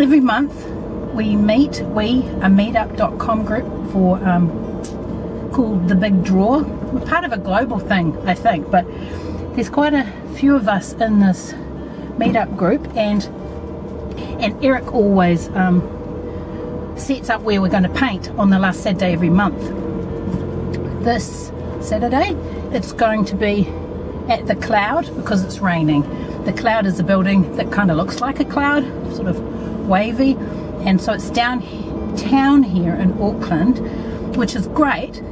every month we meet, we, a meetup.com group for um, called The Big Draw. We're part of a global thing, I think, but there's quite a few of us in this meetup group and and Eric always um, sets up where we're going to paint on the last Saturday every month. This Saturday it's going to be at the cloud because it's raining. The cloud is a building that kind of looks like a cloud, sort of wavy and so it's downtown here in Auckland which is great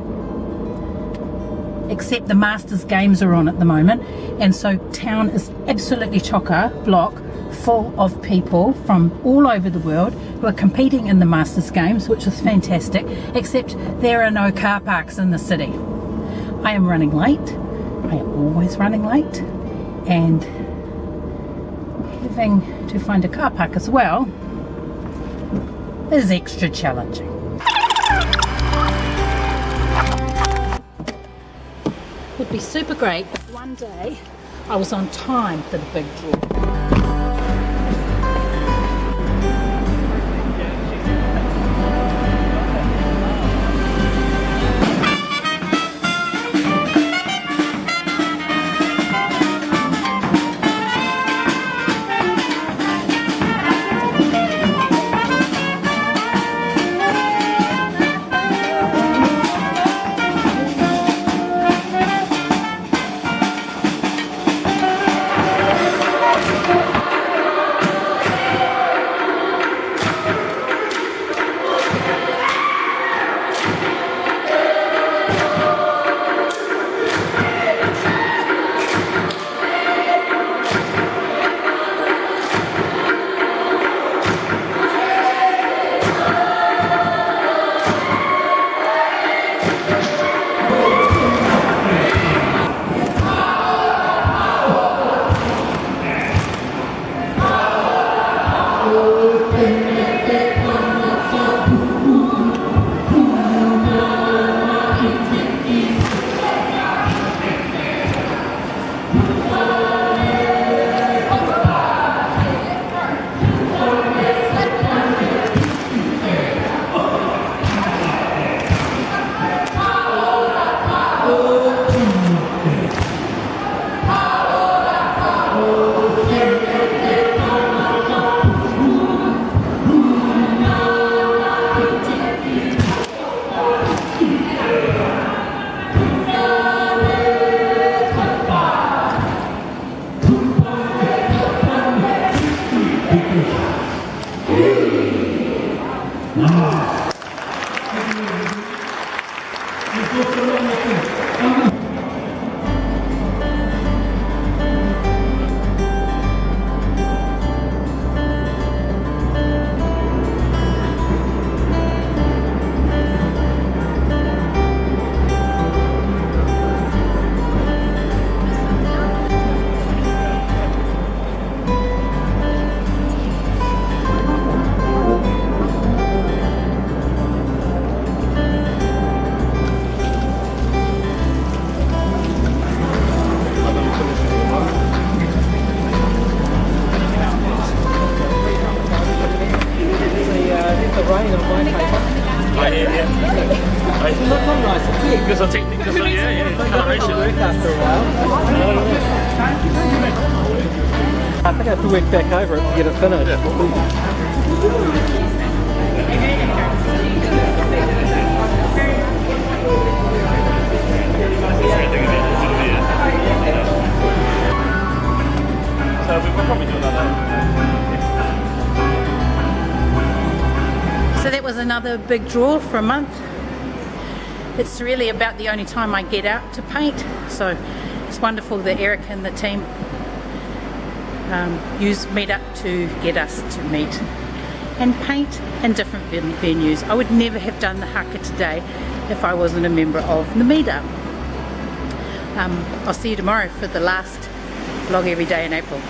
except the Masters games are on at the moment. And so town is absolutely chocker block full of people from all over the world who are competing in the Masters games which is fantastic except there are no car parks in the city. I am running late, I am always running late. And having to find a car park as well is extra challenging. Would be super great if one day I was on time for the big draw. うん。Because I think, because I, yeah, yeah, coloration. after a while. I think I have to work back over it to get it finished. So another big draw for a month. It's really about the only time I get out to paint, so it's wonderful that Eric and the team um, use Meetup to get us to meet and paint in different venues. I would never have done the haka today if I wasn't a member of the Meetup. Um, I'll see you tomorrow for the last vlog every day in April.